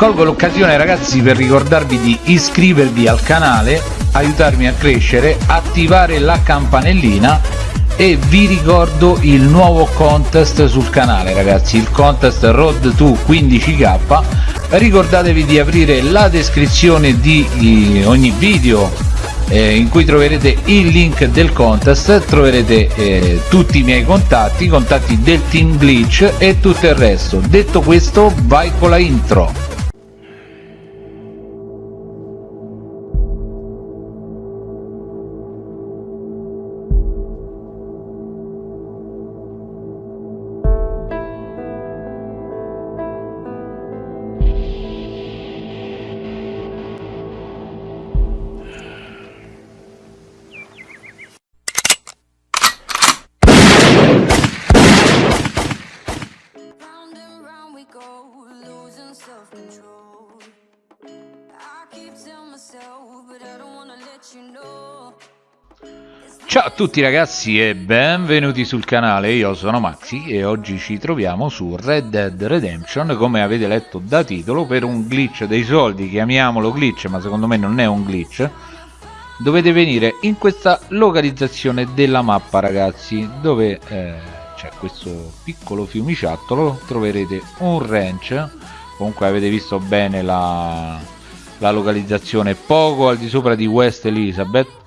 colgo l'occasione ragazzi per ricordarvi di iscrivervi al canale aiutarmi a crescere attivare la campanellina e vi ricordo il nuovo contest sul canale ragazzi il contest road to 15k ricordatevi di aprire la descrizione di ogni video eh, in cui troverete il link del contest troverete eh, tutti i miei contatti i contatti del team glitch e tutto il resto. Detto questo vai con la intro Ciao a tutti ragazzi e benvenuti sul canale, io sono Maxi e oggi ci troviamo su Red Dead Redemption come avete letto da titolo per un glitch dei soldi, chiamiamolo glitch ma secondo me non è un glitch. Dovete venire in questa localizzazione della mappa ragazzi dove eh, c'è questo piccolo fiumiciattolo. Troverete un ranch. Comunque avete visto bene la, la localizzazione poco al di sopra di West Elizabeth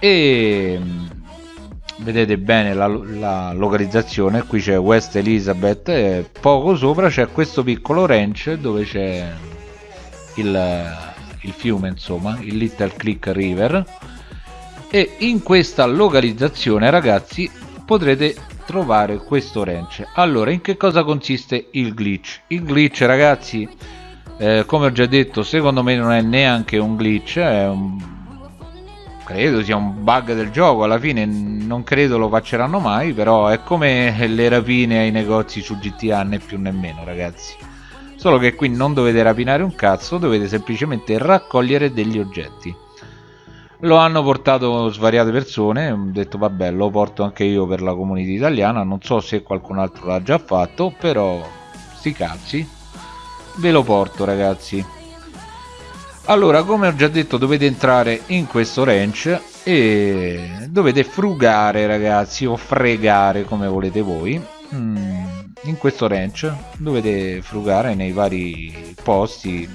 e mm, vedete bene la, la localizzazione qui c'è West Elizabeth e poco sopra c'è questo piccolo ranch dove c'è il, il fiume insomma il Little Creek River. E in questa localizzazione ragazzi potrete trovare questo ranch. Allora in che cosa consiste il glitch? Il glitch ragazzi eh, come ho già detto secondo me non è neanche un glitch è un credo sia un bug del gioco alla fine non credo lo facceranno mai però è come le rapine ai negozi su GTA né più né meno ragazzi. Solo che qui non dovete rapinare un cazzo dovete semplicemente raccogliere degli oggetti. Lo hanno portato svariate persone ho detto vabbè lo porto anche io per la comunità italiana non so se qualcun altro l'ha già fatto però sti cazzi ve lo porto ragazzi allora come ho già detto dovete entrare in questo ranch e dovete frugare ragazzi o fregare come volete voi. Mm, in questo ranch dovete frugare nei vari posti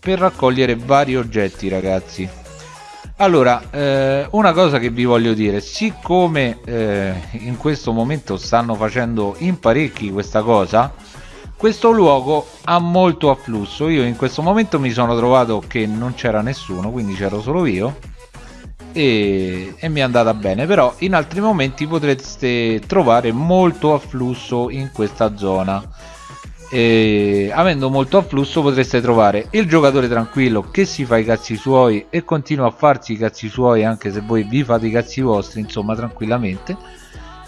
per raccogliere vari oggetti ragazzi. Allora eh, una cosa che vi voglio dire siccome eh, in questo momento stanno facendo in parecchi questa cosa questo luogo ha molto afflusso. Io in questo momento mi sono trovato che non c'era nessuno quindi c'ero solo io e, e, mi è andata bene. Però in altri momenti potreste trovare molto afflusso in questa zona. E avendo molto afflusso potreste trovare il giocatore tranquillo che si fa i cazzi suoi e continua a farsi i cazzi suoi anche se voi vi fate i cazzi vostri insomma tranquillamente.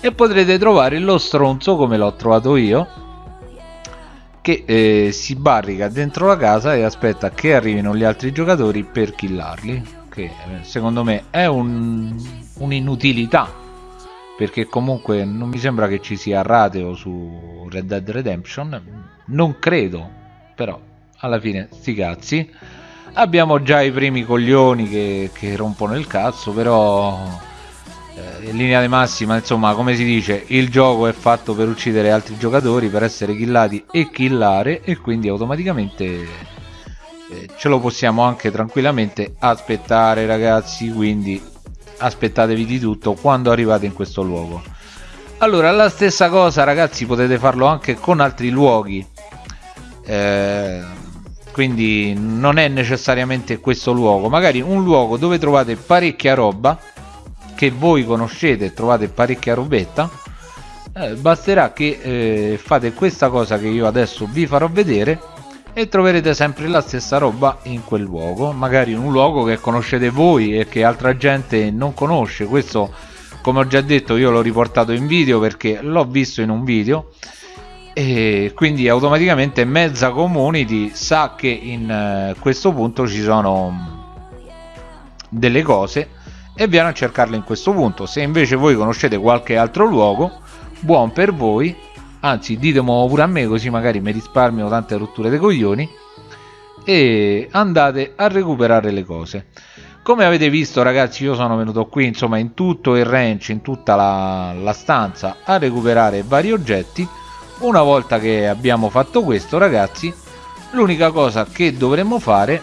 E potrete trovare lo stronzo come l'ho trovato io che eh, si barrica dentro la casa e aspetta che arrivino gli altri giocatori per killarli che eh, secondo me è un'inutilità un perché comunque non mi sembra che ci sia rateo su Red Dead Redemption non credo però alla fine sti cazzi. Abbiamo già i primi coglioni che, che rompono il cazzo però eh, in linea di massima insomma come si dice il gioco è fatto per uccidere altri giocatori per essere killati e killare e quindi automaticamente eh, ce lo possiamo anche tranquillamente aspettare ragazzi quindi aspettatevi di tutto quando arrivate in questo luogo. Allora la stessa cosa ragazzi potete farlo anche con altri luoghi. Eh, quindi non è necessariamente questo luogo magari un luogo dove trovate parecchia roba che voi conoscete e trovate parecchia robetta eh, basterà che eh, fate questa cosa che io adesso vi farò vedere e troverete sempre la stessa roba in quel luogo magari in un luogo che conoscete voi e che altra gente non conosce. Questo come ho già detto io l'ho riportato in video perché l'ho visto in un video e quindi automaticamente mezza community sa che in eh, questo punto ci sono delle cose e viene a cercarle in questo punto. Se invece voi conoscete qualche altro luogo buon per voi. Anzi ditemelo pure a me così magari mi risparmio tante rotture dei coglioni. E andate a recuperare le cose. Come avete visto ragazzi io sono venuto qui insomma in tutto il ranch in tutta la, la stanza a recuperare vari oggetti. Una volta che abbiamo fatto questo ragazzi l'unica cosa che dovremmo fare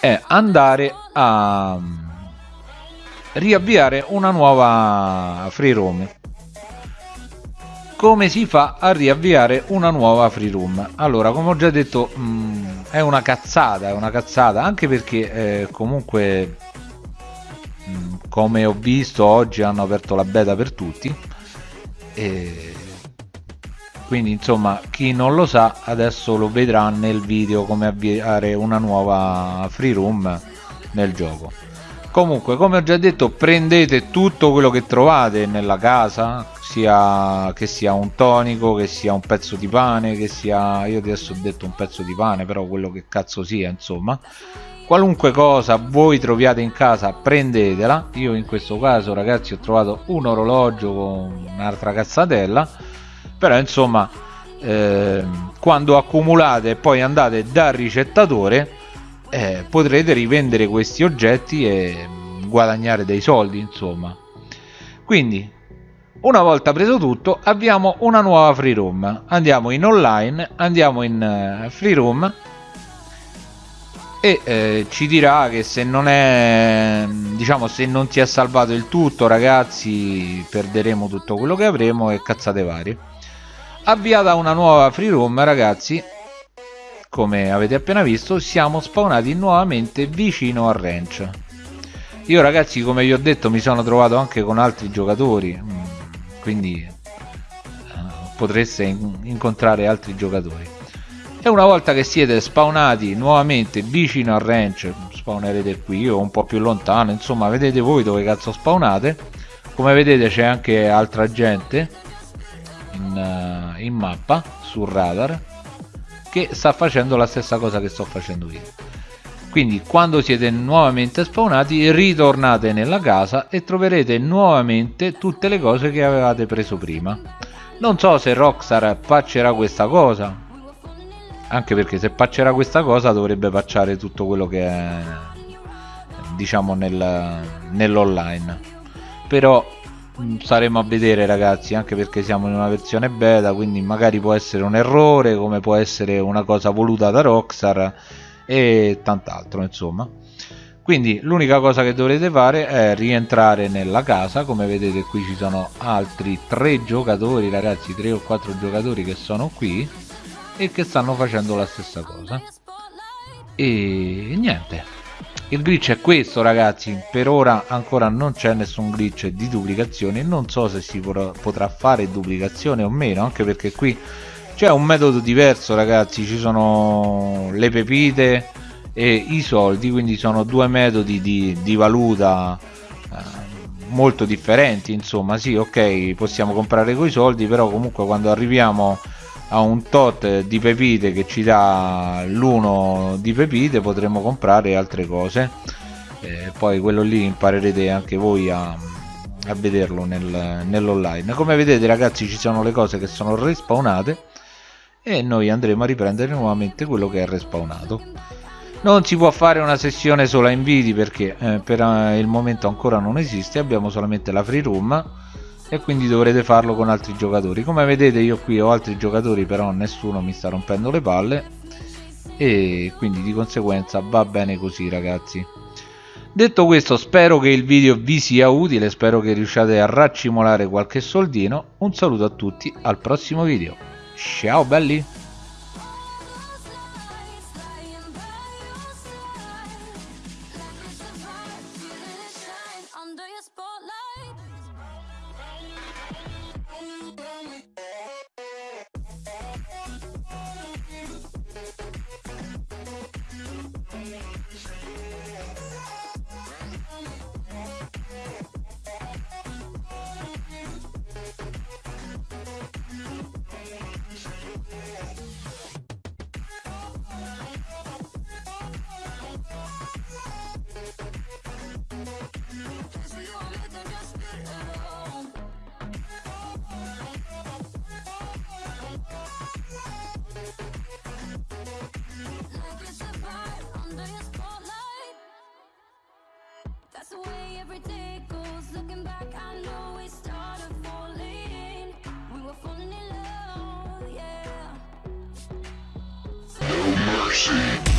è andare a riavviare una nuova free roam come si fa a riavviare una nuova free room? Allora come ho già detto mh, mm, è una cazzata è una cazzata anche perché eh, comunque mh, mm, come ho visto oggi hanno aperto la beta per tutti e quindi insomma chi non lo sa adesso lo vedrà nel video come avviare una nuova free room nel gioco comunque come ho già detto prendete tutto quello che trovate nella casa sia che sia un tonico che sia un pezzo di pane che sia io adesso ho detto un pezzo di pane però quello che cazzo sia insomma. Qualunque cosa voi troviate in casa prendetela. Io in questo caso ragazzi ho trovato un orologio con un'altra cazzatella. Però insomma eh, quando accumulate e poi andate dal ricettatore eh, potrete rivendere questi oggetti e guadagnare dei soldi insomma. Quindi una volta preso tutto abbiamo una nuova free room. Andiamo in online andiamo in uh, free room. E eh, ci dirà che se non è diciamo se non si è salvato il tutto ragazzi perderemo tutto quello che avremo e cazzate varie. Avviata una nuova free room ragazzi come avete appena visto siamo spawnati nuovamente vicino al ranch. Io ragazzi come vi ho detto mi sono trovato anche con altri giocatori mm, quindi uh, potreste in incontrare altri giocatori. E una volta che siete spawnati nuovamente vicino al ranch spawnerete qui o un po' più lontano insomma vedete voi dove cazzo spawnate. Come vedete c'è anche altra gente in, uh, in mappa sul radar che sta facendo la stessa cosa che sto facendo io. Quindi quando siete nuovamente spawnati ritornate nella casa e troverete nuovamente tutte le cose che avevate preso prima. Non so se Rockstar patcherà questa cosa anche perché se patcherà questa cosa dovrebbe patchare tutto quello che è diciamo nel, nell'online. Però staremo a vedere ragazzi anche perché siamo in una versione beta quindi magari può essere un errore come può essere una cosa voluta da Rockstar e tant'altro insomma. Quindi l'unica cosa che dovrete fare è rientrare nella casa. Come vedete qui ci sono altri tre giocatori ragazzi tre o quattro giocatori che sono qui e che stanno facendo la stessa cosa. E niente il glitch è questo ragazzi. Per ora ancora non c'è nessun glitch di duplicazione non so se si potrà fare duplicazione o meno anche perché qui c'è un metodo diverso ragazzi. Ci sono le pepite e i soldi quindi sono due metodi di, di valuta eh, molto differenti insomma. Sì ok possiamo comprare coi soldi però comunque quando arriviamo a un tot di pepite che ci dà l'uno di pepite potremo comprare altre cose. Eh, poi quello lì imparerete anche voi a, a vederlo nel, nell'online. Come vedete ragazzi ci sono le cose che sono respawnate e noi andremo a riprendere nuovamente quello che è respawnato. Non si può fare una sessione sola inviti perché eh, per eh, il momento ancora non esiste abbiamo solamente la free room e quindi dovrete farlo con altri giocatori. Come vedete io qui ho altri giocatori però nessuno mi sta rompendo le palle. E quindi di conseguenza va bene così ragazzi. Detto questo spero che il video vi sia utile. Spero che riusciate a raccimolare qualche soldino. Un saluto a tutti al prossimo video. Ciao belli mercy.